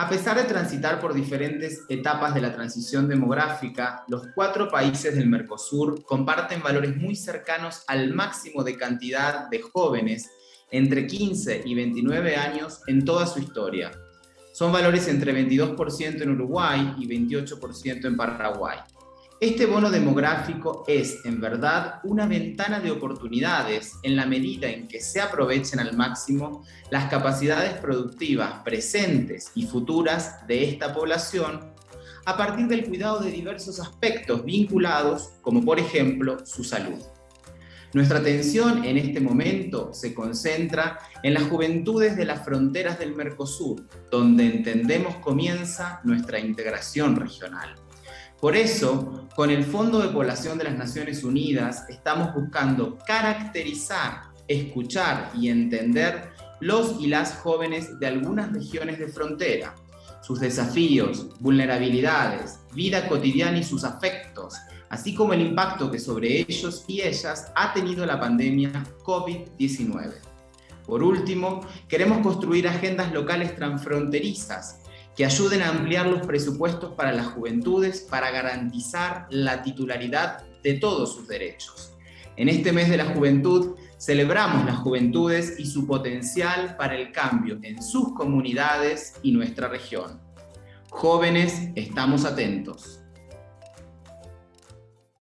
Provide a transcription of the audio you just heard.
A pesar de transitar por diferentes etapas de la transición demográfica, los cuatro países del Mercosur comparten valores muy cercanos al máximo de cantidad de jóvenes entre 15 y 29 años en toda su historia. Son valores entre 22% en Uruguay y 28% en Paraguay. Este bono demográfico es, en verdad, una ventana de oportunidades en la medida en que se aprovechen al máximo las capacidades productivas presentes y futuras de esta población a partir del cuidado de diversos aspectos vinculados, como por ejemplo su salud. Nuestra atención en este momento se concentra en las juventudes de las fronteras del Mercosur, donde entendemos comienza nuestra integración regional. Por eso, con el Fondo de Población de las Naciones Unidas, estamos buscando caracterizar, escuchar y entender los y las jóvenes de algunas regiones de frontera, sus desafíos, vulnerabilidades, vida cotidiana y sus afectos, así como el impacto que sobre ellos y ellas ha tenido la pandemia COVID-19. Por último, queremos construir agendas locales transfronterizas que ayuden a ampliar los presupuestos para las juventudes para garantizar la titularidad de todos sus derechos. En este mes de la juventud celebramos las juventudes y su potencial para el cambio en sus comunidades y nuestra región. Jóvenes, estamos atentos.